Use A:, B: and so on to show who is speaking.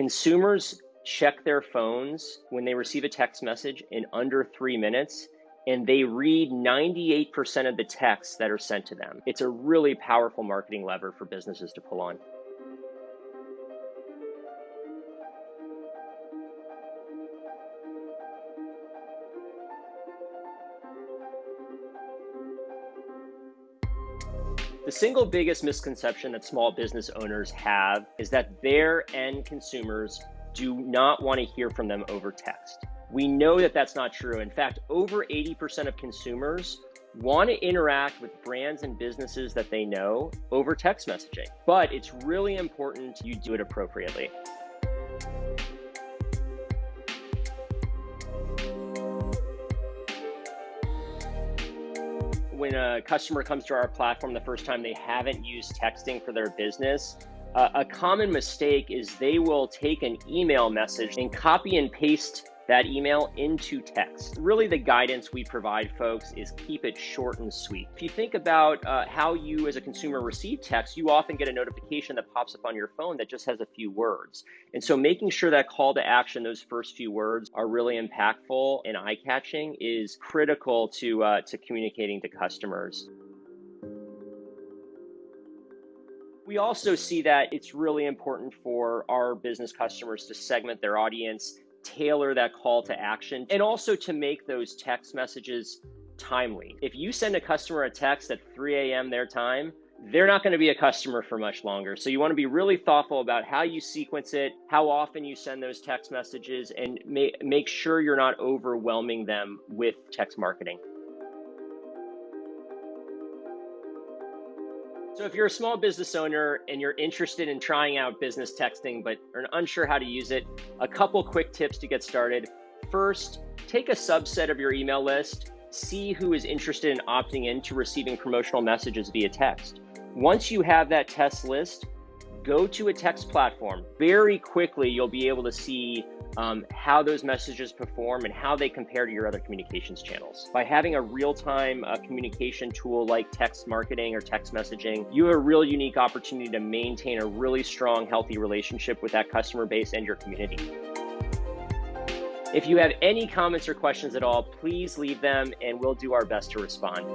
A: Consumers check their phones when they receive a text message in under three minutes, and they read 98% of the texts that are sent to them. It's a really powerful marketing lever for businesses to pull on. The single biggest misconception that small business owners have is that their end consumers do not want to hear from them over text. We know that that's not true. In fact, over 80% of consumers want to interact with brands and businesses that they know over text messaging. But it's really important you do it appropriately. When a customer comes to our platform the first time they haven't used texting for their business, uh, a common mistake is they will take an email message and copy and paste that email into text. Really, the guidance we provide folks is keep it short and sweet. If you think about uh, how you as a consumer receive text, you often get a notification that pops up on your phone that just has a few words. And so making sure that call to action, those first few words are really impactful and eye-catching is critical to, uh, to communicating to customers. We also see that it's really important for our business customers to segment their audience tailor that call to action and also to make those text messages timely. If you send a customer a text at 3 a.m. their time, they're not going to be a customer for much longer. So you want to be really thoughtful about how you sequence it, how often you send those text messages, and make sure you're not overwhelming them with text marketing. So if you're a small business owner and you're interested in trying out business texting but are unsure how to use it, a couple quick tips to get started. First, take a subset of your email list, see who is interested in opting in to receiving promotional messages via text. Once you have that test list, go to a text platform. Very quickly, you'll be able to see um, how those messages perform and how they compare to your other communications channels. By having a real-time uh, communication tool like text marketing or text messaging, you have a real unique opportunity to maintain a really strong, healthy relationship with that customer base and your community. If you have any comments or questions at all, please leave them and we'll do our best to respond.